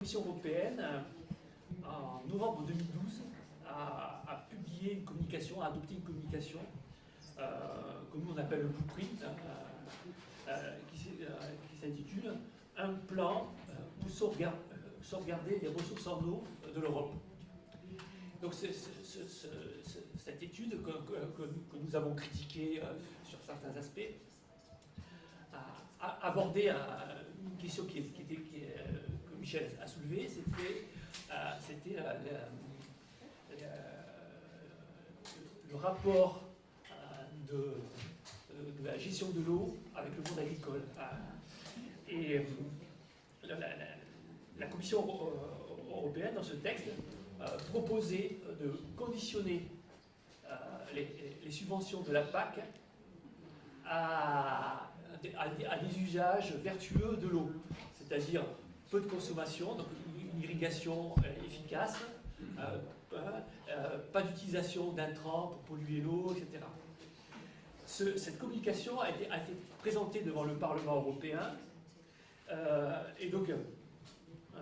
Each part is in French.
Commission européenne, en novembre 2012, a, publié une communication, a adopté une communication euh, que nous on appelle le blueprint, euh, euh, qui s'intitule Un plan pour sauvegarder les ressources en eau de l'Europe. Donc cette étude que, nous avons critiquée sur certains aspects a abordé une question Michel a soulevée, c'était le rapport euh, de, la gestion de l'eau avec le monde agricole. Euh, et euh, la, Commission européenne, dans ce texte, proposait de conditionner les, subventions de la PAC à, des usages vertueux de l'eau, c'est-à-dire peu de consommation, donc une irrigation efficace, pas d'utilisation d'intrants pour polluer l'eau, etc cette communication a été, présentée devant le Parlement européen euh, et donc euh, euh,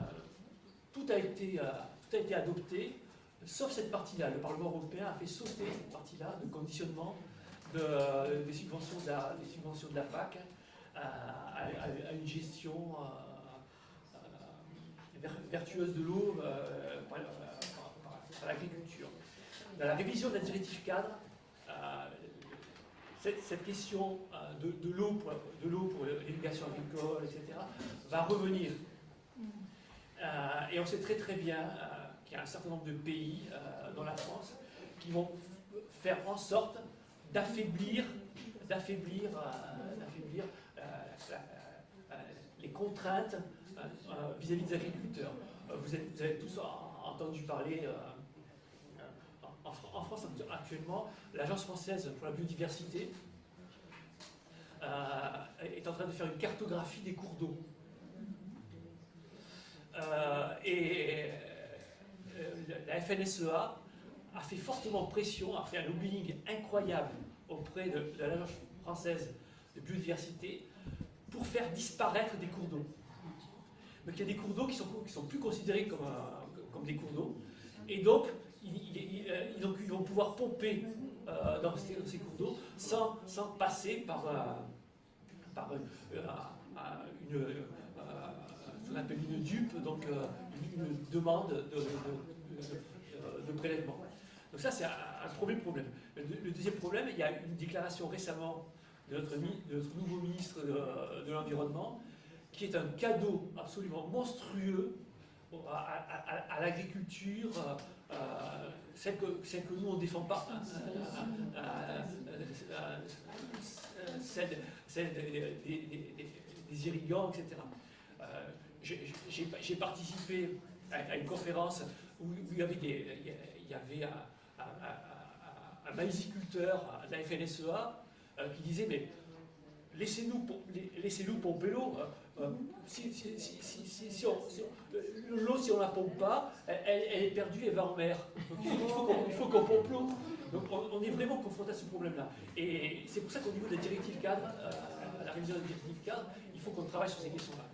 tout, a été, tout a été adopté sauf cette partie-là. Le Parlement européen a fait sauter cette partie-là de conditionnement des, subventions de la PAC à, une gestion vertueuse de l'eau par, l'agriculture. Dans la révision de la directive cadre, cette, question euh, de, l'eau pour, l'irrigation agricole, etc., va revenir. Euh, et on sait très très bien euh, qu'il y a un certain nombre de pays, dans la France, qui vont faire en sorte d'affaiblir d'affaiblir les contraintes vis-à-vis des agriculteurs. Vous, vous, avez tous entendu parler en, France actuellement, l'Agence française pour la biodiversité euh, est en train de faire une cartographie des cours d'eau. Euh, et euh, la FNSEA a fait fortement pression, a fait un lobbying incroyable auprès de, l'Agence française de biodiversité pour faire disparaître des cours d'eau. Donc il y a des cours d'eau qui sont, qui sont plus considérés comme, des cours d'eau. Et donc, euh, ils, vont pouvoir pomper euh, dans, ces, cours d'eau sans, passer par, euh, une, qu'on appelle une dupe, donc une demande de, prélèvement. Donc ça, c'est un, premier problème. Le, deuxième problème, il y a une déclaration récemment de notre, nouveau ministre de l'Environnement, qui est un cadeau absolument monstrueux à, l'agriculture, euh, celle, que, que, nous on ne défend pas, celle, des, irrigants, etc. J'ai participé à, une conférence où, il y avait, il y avait un, un, maïsiculteur de la FNSEA euh, qui disait mais laissez-nous laissez pomper l'eau. l'eau, si on ne la pompe pas, elle, est perdue, elle va en mer. Il faut qu'on pompe l'eau. Donc on, est vraiment confronté à ce problème-là. Et c'est pour ça qu'au niveau de la directive cadre, euh, la révision de la directive cadre, il faut qu'on travaille sur ces questions-là.